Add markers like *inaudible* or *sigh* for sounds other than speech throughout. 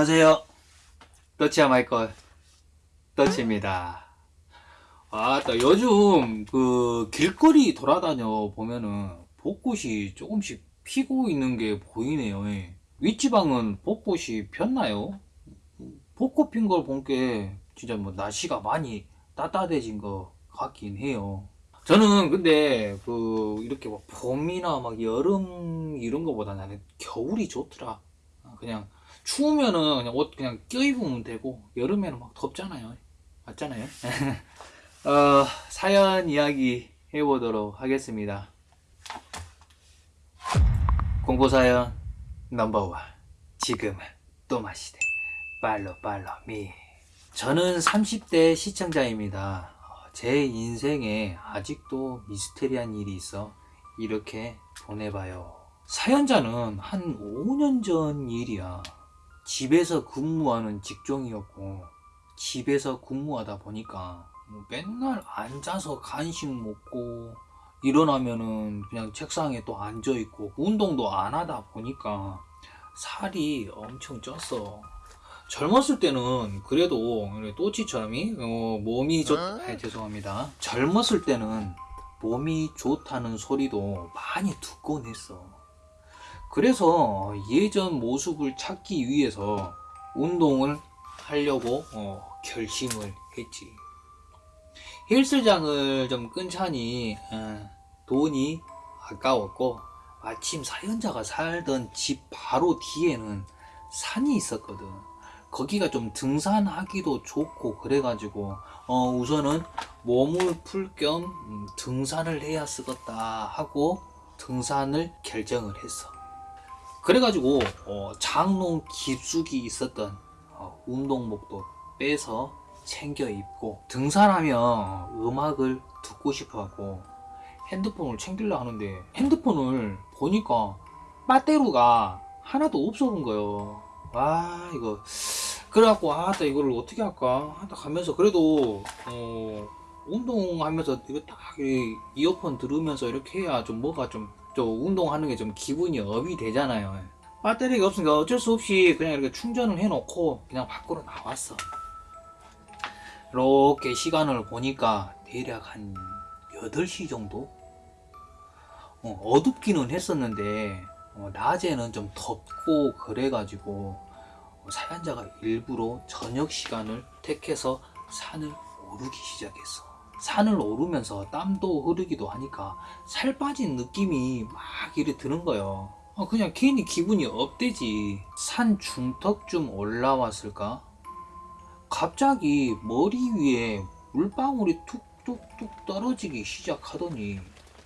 안녕하세요. 더치야 마이클 더치입니다. 아, 또 요즘 그 길거리 돌아다녀 보면은 벚꽃이 조금씩 피고 있는 게 보이네요. 예. 윗지방은 벚꽃이 폈나요? 벚꽃 핀 걸 본 게 진짜 뭐 날씨가 많이 따뜻해진 것 같긴 해요. 저는 근데 그 이렇게 막 봄이나 막 여름 이런 거보다 나는 겨울이 좋더라. 아, 그냥 추우면은 그냥 옷 그냥 껴입으면 되고 여름에는 막 덥잖아요. 맞잖아요. *laughs* 어, 사연 이야기 해보도록 하겠습니다. 공포사연 넘버원 지금은 또 마시대 팔로 팔로 미 저는 30대 시청자입니다. 어, 제 인생에 아직도 미스테리한 일이 있어 이렇게 보내봐요. 사연자는 한 5년 전 일이야. 집에서 근무하는 직종이었고 집에서 근무하다 보니까 뭐 맨날 앉아서 간식 먹고 일어나면은 그냥 책상에 또 앉아 있고 운동도 안 하다 보니까 살이 엄청 쪘어. 젊었을 때는 그래도 또치처럼 어, 몸이 좋 아, 죄송합니다. 젊었을 때는 몸이 좋다는 소리도 많이 듣곤 했어. 그래서 예전 모습을 찾기 위해서 운동을 하려고 어, 결심을 했지. 헬스장을 좀 끊자니 어, 돈이 아까웠고 마침 사연자가 살던 집 바로 뒤에는 산이 있었거든. 거기가 좀 등산하기도 좋고 그래가지고 어, 우선은 몸을 풀겸 음, 등산을 해야 쓰겠다 하고 등산을 결정을 했어. 그래가지고 어, 장롱 깊숙이 있었던 어, 운동복도 빼서 챙겨 입고 등산하면 음악을 듣고 싶어하고 핸드폰을 챙기려 하는데 핸드폰을 보니까 빠떼루가 하나도 없어본 거예요. 아 이거 그래갖고 아나 이거를 어떻게 할까 하다 가면서 그래도 어, 운동하면서 이거 딱 이어폰 들으면서 이렇게 해야 좀 뭐가 좀, 좀 운동하는 게 좀 기분이 업이 되잖아요. 배터리가 없으니까 어쩔 수 없이 그냥 이렇게 충전을 해놓고 그냥 밖으로 나왔어. 이렇게 시간을 보니까 대략 한 8시 정도? 어, 둡기는 했었는데 어, 낮에는 좀 덥고 그래가지고 어, 사연자가 일부러 저녁 시간을 택해서 산을 오르기 시작했어. 산을 오르면서 땀도 흐르기도 하니까 살 빠진 느낌이 막 이래 드는 거예요. 어, 그냥 괜히 기분이 업되지. 산 중턱쯤 올라왔을까? 갑자기 머리 위에 물방울이 툭툭툭 떨어지기 시작하더니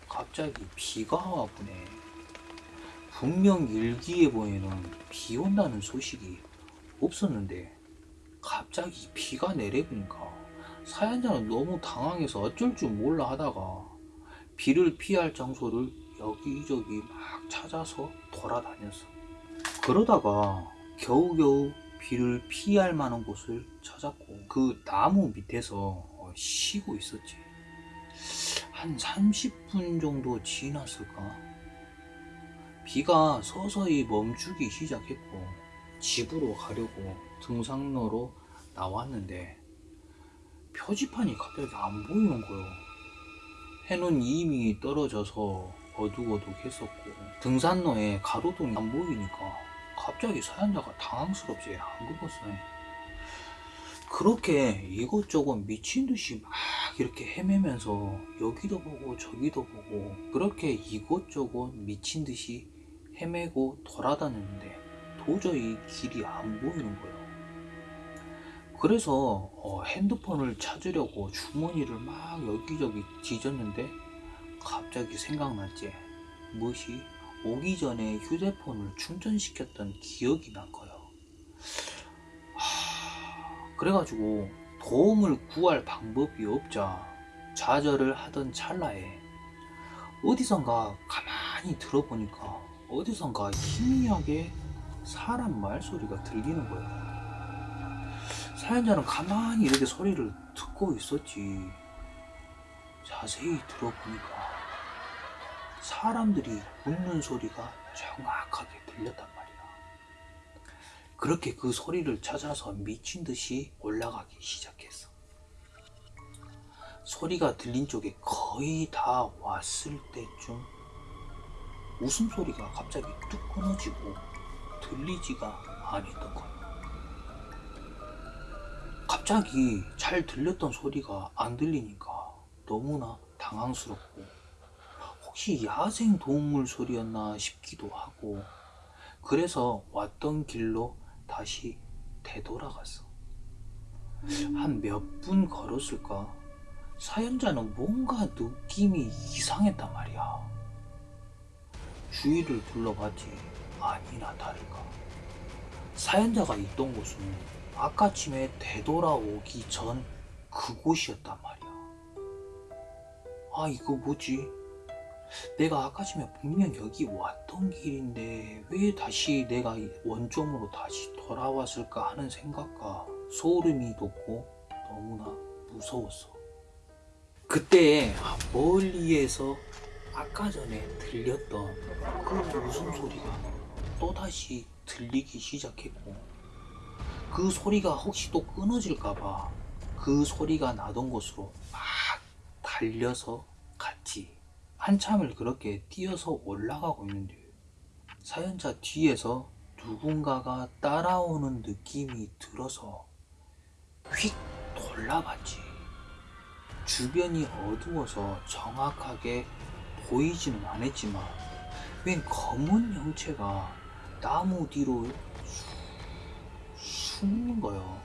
갑자기 비가 와보네. 분명 일기예보에는 비 온다는 소식이 없었는데 갑자기 비가 내려보니까 사연자는 너무 당황해서 어쩔 줄 몰라 하다가 비를 피할 장소를 여기저기 막 찾아서 돌아다녔어. 그러다가 겨우겨우 비를 피할 만한 곳을 찾았고 그 나무 밑에서 어, 쉬고 있었지. 한 30분 정도 지났을까? 비가 서서히 멈추기 시작했고 집으로 가려고 등산로로 나왔는데 표지판이 갑자기 안 보이는 거예요. 해는 이미 떨어져서 어둑어둑했었고 등산로에 가로등이 안 보이니까 갑자기 사연자가 당황스럽지 안 긁었어요. 그렇게 이것저것 미친 듯이 막 이렇게 헤매면서 여기도 보고 저기도 보고 그렇게 이것저것 미친 듯이 헤매고 돌아다녔는데 도저히 길이 안 보이는 거예요. 그래서 어, 핸드폰을 찾으려고 주머니를 막 여기저기 뒤졌는데 갑자기 생각났지. 무엇이 오기 전에 휴대폰을 충전시켰던 기억이 난 거예요. 하... 그래가지고 도움을 구할 방법이 없자 좌절을 하던 찰나에 어디선가 가만히 들어보니까 어디선가 희미하게 사람 말소리가 들리는 거예요. 사연자는 가만히 이렇게 소리를 듣고 있었지. 자세히 들어보니까 사람들이 웃는 소리가 정확하게 들렸단 말이야. 그렇게 그 소리를 찾아서 미친 듯이 올라가기 시작했어. 소리가 들린 쪽에 거의 다 왔을 때쯤 웃음소리가 갑자기 뚝 끊어지고 들리지가 않았던 거야. 갑자기 잘 들렸던 소리가 안 들리니까 너무나 당황스럽고 혹시 야생 동물 소리였나 싶기도 하고 그래서 왔던 길로 다시 되돌아갔어. 한 몇 분 걸었을까? 사연자는 뭔가 느낌이 이상했단 말이야. 주위를 둘러봤지 아니나 다를까. 사연자가 있던 곳은 아까쯤에 되돌아오기 전 그곳이었단 말이야. 아, 이거 뭐지? 내가 아까쯤에 분명 여기 왔던 길인데 왜 다시 내가 이 원점으로 다시 돌아왔을까 하는 생각과 소름이 돋고 너무나 무서웠어. 그때 멀리에서 아까 전에 들렸던 그 웃음소리가 또다시 들리기 시작했고 그 소리가 혹시 또 끊어질까봐 그 소리가 나던 곳으로 막 달려서 갔지. 한참을 그렇게 뛰어서 올라가고 있는데 사연자 뒤에서 누군가가 따라오는 느낌이 들어서 휙 돌아봤지. 주변이 어두워서 정확하게 보이지는 않았지만 웬 검은 형체가 나무 뒤로 수- 숨는 거요.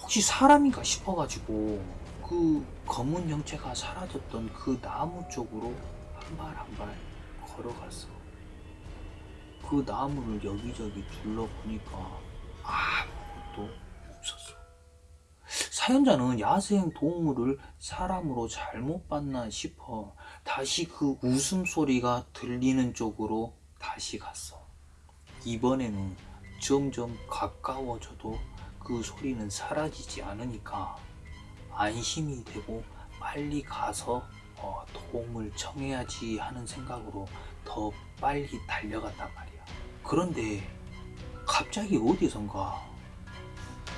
혹시 사람인가 싶어가지고 그 검은 형체가 사라졌던 그 나무 쪽으로 한 발 한 발 걸어갔어. 그 나무를 여기저기 둘러보니까 아무것도 없었어. 사연자는 야생 동물을 사람으로 잘못 봤나 싶어 다시 그 웃음소리가 들리는 쪽으로 다시 갔어. 이번에는 점점 가까워져도 그 소리는 사라지지 않으니까 안심이 되고 빨리 가서 어, 도움을 청해야지 하는 생각으로 더 빨리 달려갔단 말이야. 그런데 갑자기 어디선가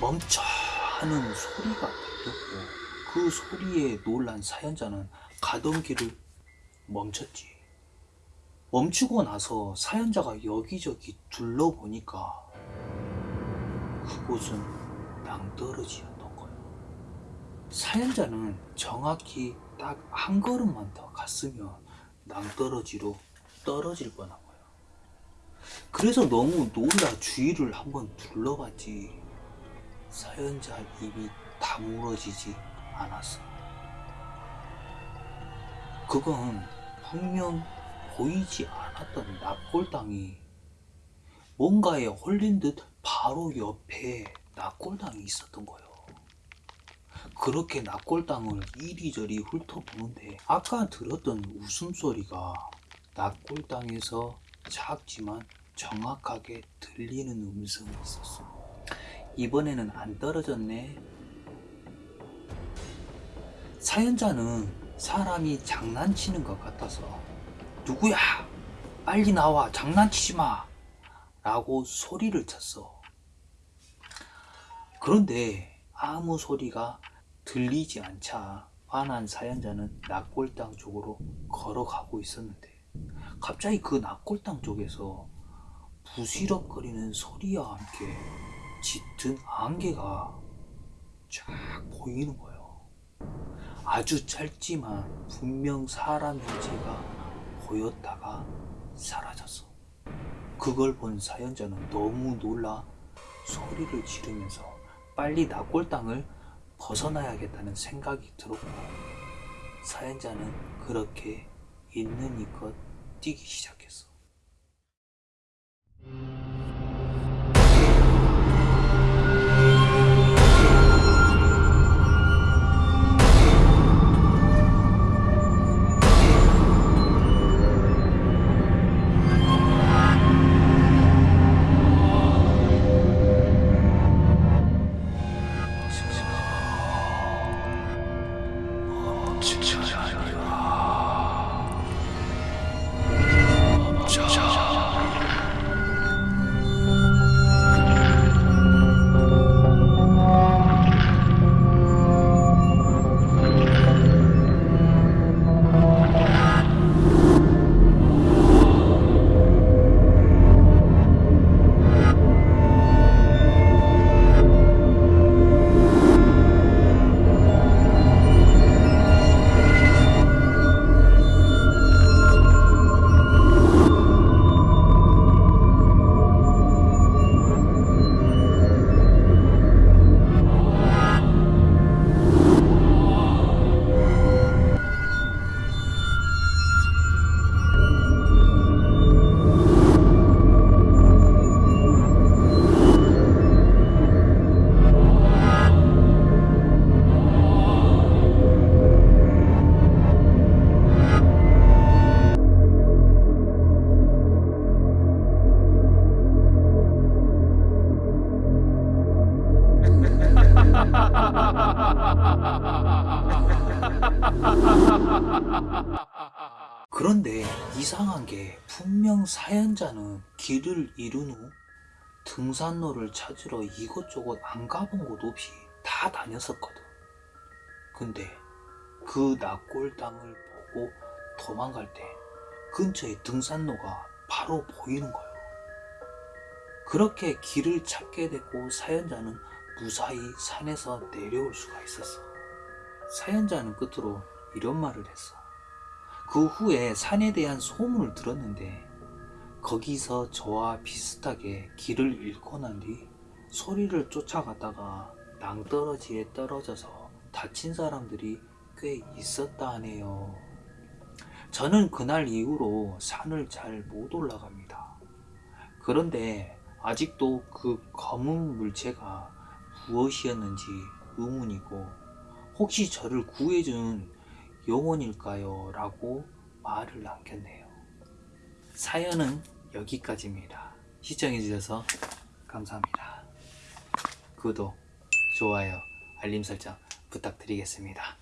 멈춰 하는 소리가 들렸고 그 소리에 놀란 사연자는 가던 길을 멈췄지. 멈추고 나서 사연자가 여기저기 둘러보니까 그곳은 낭떠러지였던 거야. 사연자는 정확히 딱 한 걸음만 더 갔으면 낭떠러지로 떨어질 뻔한 거야. 그래서 너무 놀라 주위를 한번 둘러봤지. 사연자 입이 다물어지지 않았어. 그건 분명 보이지 않았던 납골당이 뭔가에 홀린 듯 바로 옆에 납골당이 있었던 거예요. 그렇게 납골당을 이리저리 훑어보는데 아까 들었던 웃음소리가 납골당에서 작지만 정확하게 들리는 음성이 있었어. 이번에는 안 떨어졌네. 사연자는 사람이 장난치는 것 같아서 누구야? 빨리 나와 장난치지 마! 라고 소리를 쳤어. 그런데 아무 소리가 들리지 않자 화난 사연자는 낙골당 쪽으로 걸어가고 있었는데 갑자기 그 낙골당 쪽에서 부시럭거리는 소리와 함께 짙은 안개가 쫙 보이는 거예요. 아주 짧지만 분명 사람 형체가 보였다가 사라졌어. 그걸 본 사연자는 너무 놀라 소리를 지르면서 빨리 낙골당을 벗어나야겠다는 생각이 들었고 사연자는 그렇게 있는 이껏 뛰기 시작했어. 이상한 게 분명 사연자는 길을 잃은 후 등산로를 찾으러 이곳저곳 안 가본 곳 없이 다 다녔었거든. 근데 그 납골 땅을 보고 도망갈 때 근처에 등산로가 바로 보이는 거예요. 그렇게 길을 찾게 되고 사연자는 무사히 산에서 내려올 수가 있었어. 사연자는 끝으로 이런 말을 했어. 그 후에 산에 대한 소문을 들었는데 거기서 저와 비슷하게 길을 잃고 난 뒤 소리를 쫓아가다가 낭떠러지에 떨어져서 다친 사람들이 꽤 있었다 하네요. 저는 그날 이후로 산을 잘 못 올라갑니다. 그런데 아직도 그 검은 물체가 무엇이었는지 의문이고 혹시 저를 구해준 영혼일까요? 라고 말을 남겼네요. 사연은 여기까지입니다. 시청해주셔서 감사합니다. 구독, 좋아요, 알림 설정 부탁드리겠습니다.